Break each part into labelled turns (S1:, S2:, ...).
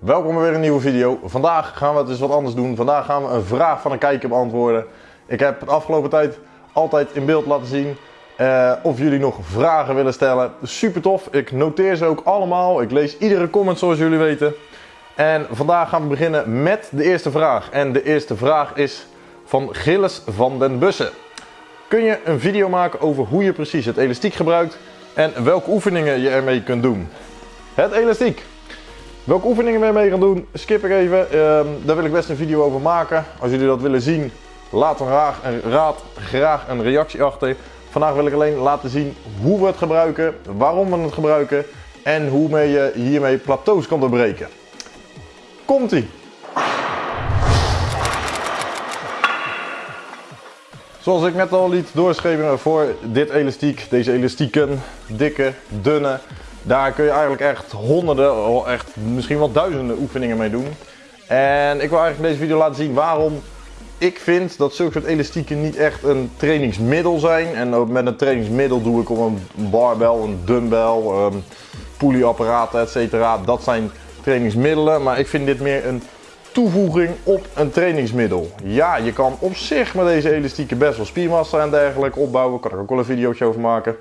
S1: Welkom bij weer een nieuwe video. Vandaag gaan we het eens wat anders doen. Vandaag gaan we een vraag van een kijker beantwoorden. Ik heb de afgelopen tijd altijd in beeld laten zien uh, of jullie nog vragen willen stellen. Super tof. Ik noteer ze ook allemaal. Ik lees iedere comment zoals jullie weten. En vandaag gaan we beginnen met de eerste vraag. En de eerste vraag is van Gilles van den Bussen. Kun je een video maken over hoe je precies het elastiek gebruikt en welke oefeningen je ermee kunt doen? Het elastiek. Welke oefeningen we ermee gaan doen, skip ik even. Uh, daar wil ik best een video over maken. Als jullie dat willen zien, laat een raad, een raad graag een reactie achter. Vandaag wil ik alleen laten zien hoe we het gebruiken, waarom we het gebruiken en hoe je hiermee plateaus kan doorbreken. Komt-ie! Zoals ik net al liet doorschrijven voor dit elastiek, deze elastieken, dikke, dunne, daar kun je eigenlijk echt honderden, echt misschien wel duizenden oefeningen mee doen. En ik wil eigenlijk in deze video laten zien waarom ik vind dat zulke soort elastieken niet echt een trainingsmiddel zijn. En met een trainingsmiddel doe ik om een barbel, een dumbbell, um, pulley-apparaten, etc. Dat zijn trainingsmiddelen, maar ik vind dit meer een toevoeging op een trainingsmiddel. Ja, je kan op zich met deze elastieken best wel spiermassa en dergelijke opbouwen. Kan ik ook wel een videootje over maken.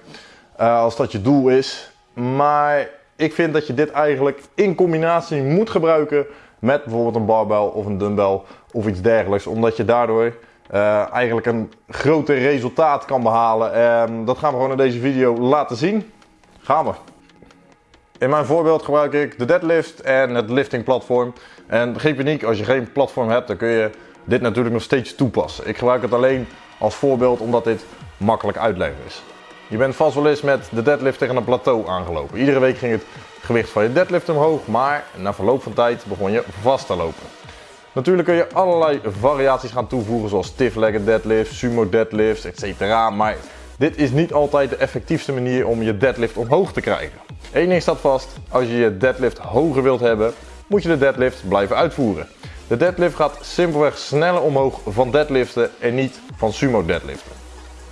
S1: Uh, als dat je doel is. Maar ik vind dat je dit eigenlijk in combinatie moet gebruiken met bijvoorbeeld een barbel of een dumbbell of iets dergelijks. Omdat je daardoor uh, eigenlijk een groter resultaat kan behalen. En dat gaan we gewoon in deze video laten zien. Gaan we. In mijn voorbeeld gebruik ik de deadlift en het lifting platform. En geen paniek, als je geen platform hebt, dan kun je dit natuurlijk nog steeds toepassen. Ik gebruik het alleen als voorbeeld omdat dit makkelijk uitleggen is. Je bent vast wel eens met de deadlift tegen een plateau aangelopen. Iedere week ging het gewicht van je deadlift omhoog, maar na verloop van tijd begon je vast te lopen. Natuurlijk kun je allerlei variaties gaan toevoegen zoals stiff-legged deadlift, sumo deadlifts, etc. Maar dit is niet altijd de effectiefste manier om je deadlift omhoog te krijgen. Eén ding staat vast, als je je deadlift hoger wilt hebben, moet je de deadlift blijven uitvoeren. De deadlift gaat simpelweg sneller omhoog van deadliften en niet van sumo deadliften.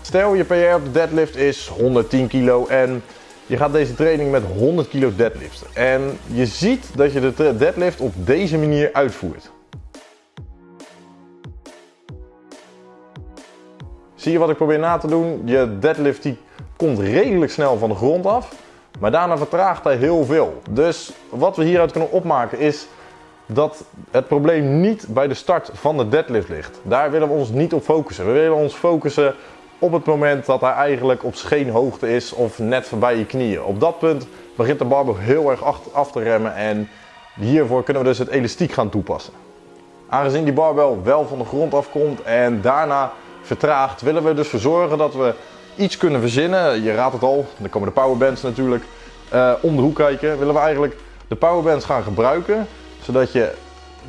S1: Stel je PR op de deadlift is 110 kilo en je gaat deze training met 100 kilo deadliften. En je ziet dat je de deadlift op deze manier uitvoert. Zie je wat ik probeer na te doen? Je deadlift die komt redelijk snel van de grond af. Maar daarna vertraagt hij heel veel. Dus wat we hieruit kunnen opmaken is dat het probleem niet bij de start van de deadlift ligt. Daar willen we ons niet op focussen. We willen ons focussen op het moment dat hij eigenlijk op scheenhoogte is of net voorbij je knieën. Op dat punt begint de barbel heel erg af te remmen en hiervoor kunnen we dus het elastiek gaan toepassen. Aangezien die barbel wel van de grond afkomt en daarna vertraagt, willen we dus verzorgen dat we iets kunnen verzinnen. Je raadt het al, dan komen de powerbands natuurlijk uh, om de hoek kijken. Willen we eigenlijk de powerbands gaan gebruiken, zodat je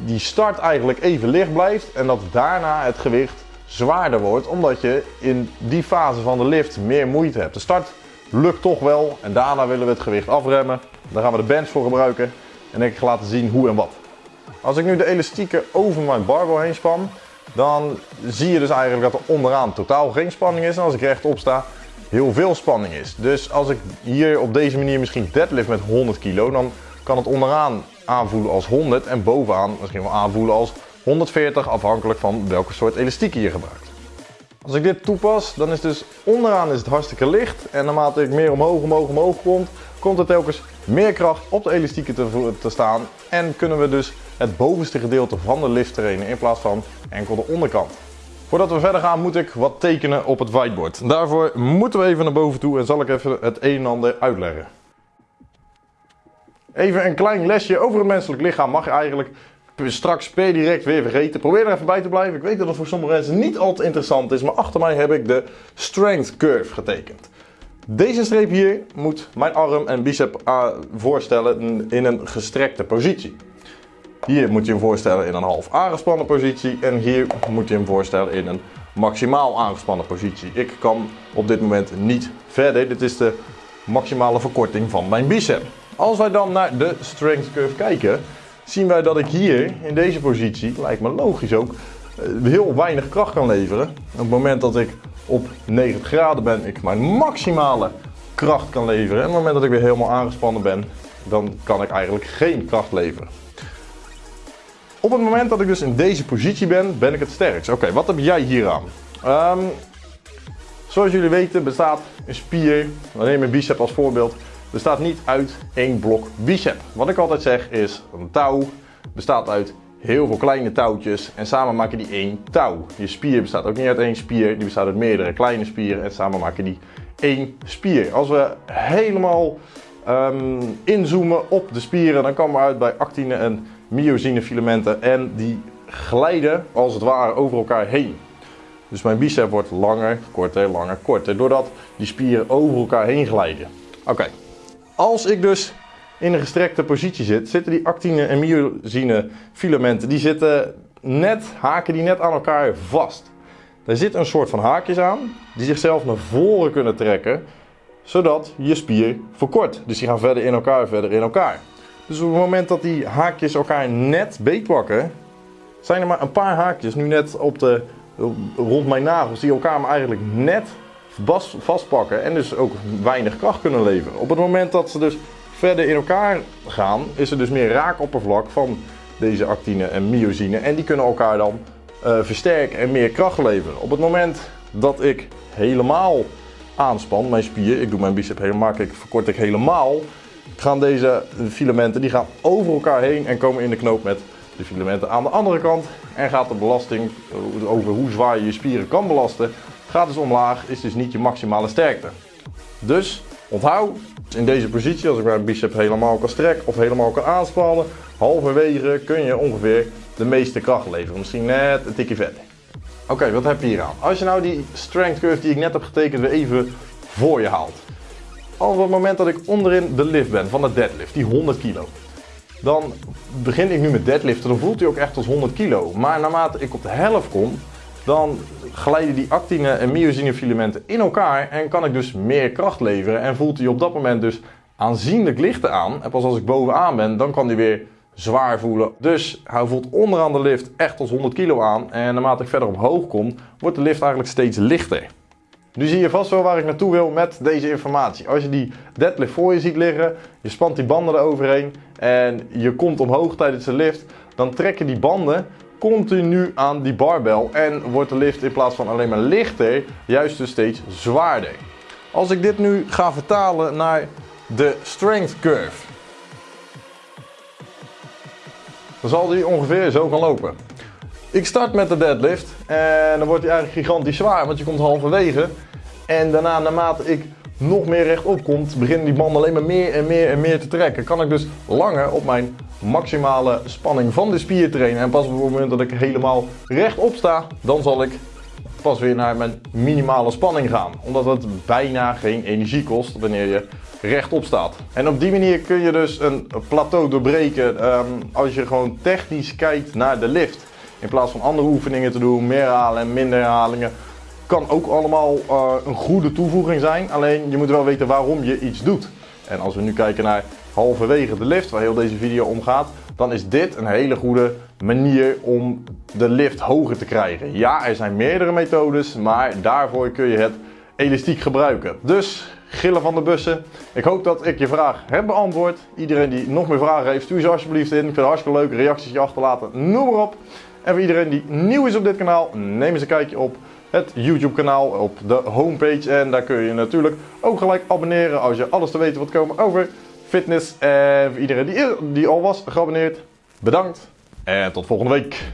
S1: die start eigenlijk even licht blijft en dat daarna het gewicht zwaarder wordt, omdat je in die fase van de lift meer moeite hebt. De start lukt toch wel en daarna willen we het gewicht afremmen. Daar gaan we de bands voor gebruiken en ik ga laten zien hoe en wat. Als ik nu de elastieken over mijn barbel heen span, dan zie je dus eigenlijk dat er onderaan totaal geen spanning is. En als ik rechtop sta, heel veel spanning is. Dus als ik hier op deze manier misschien deadlift met 100 kilo, dan kan het onderaan aanvoelen als 100 en bovenaan misschien wel aanvoelen als 140 afhankelijk van welke soort elastiek je gebruikt. Als ik dit toepas, dan is dus onderaan is het hartstikke licht en naarmate ik meer omhoog, omhoog, omhoog komt, komt er telkens meer kracht op de elastieken te, te staan en kunnen we dus het bovenste gedeelte van de lift trainen in plaats van enkel de onderkant. Voordat we verder gaan moet ik wat tekenen op het whiteboard. Daarvoor moeten we even naar boven toe en zal ik even het een en ander uitleggen. Even een klein lesje over het menselijk lichaam mag eigenlijk straks per direct weer vergeten. Probeer er even bij te blijven. Ik weet dat het voor sommige mensen niet altijd interessant is, maar achter mij heb ik de strength curve getekend. Deze streep hier moet mijn arm en bicep uh, voorstellen in een gestrekte positie. Hier moet je hem voorstellen in een half aangespannen positie en hier moet je hem voorstellen in een maximaal aangespannen positie. Ik kan op dit moment niet verder. Dit is de maximale verkorting van mijn bicep. Als wij dan naar de strength curve kijken, zien wij dat ik hier in deze positie, lijkt me logisch ook, eh, heel weinig kracht kan leveren. Op het moment dat ik op 90 graden ben, ik mijn maximale kracht kan leveren. En op het moment dat ik weer helemaal aangespannen ben, dan kan ik eigenlijk geen kracht leveren. Op het moment dat ik dus in deze positie ben, ben ik het sterkst. Oké, wat heb jij hier aan? Ehm, zoals jullie weten bestaat een spier, we nemen een bicep als voorbeeld, bestaat niet uit één blok bicep. Wat ik altijd zeg is, een touw bestaat uit heel veel kleine touwtjes en samen maken die één touw. Je spier bestaat ook niet uit één spier, die bestaat uit meerdere kleine spieren en samen maken die één spier. Als we helemaal um, inzoomen op de spieren, dan komen we uit bij actine en myosine filamenten en die glijden als het ware over elkaar heen. Dus mijn bicep wordt langer, korter, langer, korter, doordat die spieren over elkaar heen glijden. Oké, als ik dus in een gestrekte positie zit, zitten die actine en myosine filamenten, die zitten net, haken die net aan elkaar vast. Daar zit een soort van haakjes aan, die zichzelf naar voren kunnen trekken, zodat je spier verkort. Dus die gaan verder in elkaar, verder in elkaar. Dus op het moment dat die haakjes elkaar net beetpakken, zijn er maar een paar haakjes nu net op de, rond mijn nagels die elkaar maar eigenlijk net vastpakken en dus ook weinig kracht kunnen leveren. Op het moment dat ze dus verder in elkaar gaan, is er dus meer raakoppervlak van deze actine en myosine en die kunnen elkaar dan uh, versterken en meer kracht leveren. Op het moment dat ik helemaal aanspan, mijn spier, ik doe mijn bicep helemaal, ik verkort ik helemaal, gaan deze filamenten die gaan over elkaar heen en komen in de knoop met de filamenten aan de andere kant. En gaat de belasting over hoe zwaar je je spieren kan belasten, gaat dus omlaag, is dus niet je maximale sterkte. Dus onthoud, in deze positie, als ik mijn bicep helemaal kan strekken of helemaal kan aanspannen, halverwege kun je ongeveer de meeste kracht leveren. Misschien net een tikje verder. Oké, wat heb je hier aan? Als je nou die strength curve die ik net heb getekend weer even voor je haalt. Al op het moment dat ik onderin de lift ben van de deadlift, die 100 kilo. Dan begin ik nu met deadliften, dan voelt hij ook echt als 100 kilo. Maar naarmate ik op de helft kom, dan glijden die actine en myosine filamenten in elkaar en kan ik dus meer kracht leveren en voelt hij op dat moment dus aanzienlijk lichter aan. En pas als ik bovenaan ben, dan kan hij weer zwaar voelen. Dus hij voelt onderaan de lift echt als 100 kilo aan en naarmate ik verder omhoog kom, wordt de lift eigenlijk steeds lichter. Nu zie je vast wel waar ik naartoe wil met deze informatie. Als je die deadlift voor je ziet liggen, je spant die banden eroverheen en je komt omhoog tijdens de lift, dan trekken die banden continu aan die barbel en wordt de lift in plaats van alleen maar lichter, juist dus steeds zwaarder. Als ik dit nu ga vertalen naar de strength curve, dan zal die ongeveer zo gaan lopen. Ik start met de deadlift en dan wordt die eigenlijk gigantisch zwaar, want je komt halverwege. En daarna, naarmate ik nog meer rechtop komt, beginnen die banden alleen maar meer en meer en meer te trekken. Kan ik dus langer op mijn maximale spanning van de spier trainen. En pas op het moment dat ik helemaal rechtop sta, dan zal ik pas weer naar mijn minimale spanning gaan. Omdat het bijna geen energie kost wanneer je rechtop staat. En op die manier kun je dus een plateau doorbreken um, als je gewoon technisch kijkt naar de lift. In plaats van andere oefeningen te doen, meer herhalen en minder herhalingen. Kan ook allemaal uh, een goede toevoeging zijn. Alleen je moet wel weten waarom je iets doet. En als we nu kijken naar halverwege de lift, waar heel deze video om gaat, dan is dit een hele goede manier om de lift hoger te krijgen. Ja, er zijn meerdere methodes, maar daarvoor kun je het elastiek gebruiken. Dus gillen van de bussen. Ik hoop dat ik je vraag heb beantwoord. Iedereen die nog meer vragen heeft, stuur ze alsjeblieft in. Ik vind het hartstikke leuk, reacties achterlaten, noem maar op. En voor iedereen die nieuw is op dit kanaal, neem eens een kijkje op het YouTube kanaal, op de homepage. En daar kun je natuurlijk ook gelijk abonneren als je alles te weten wilt komen over fitness. En voor iedereen die, die al was geabonneerd, bedankt. En tot volgende week.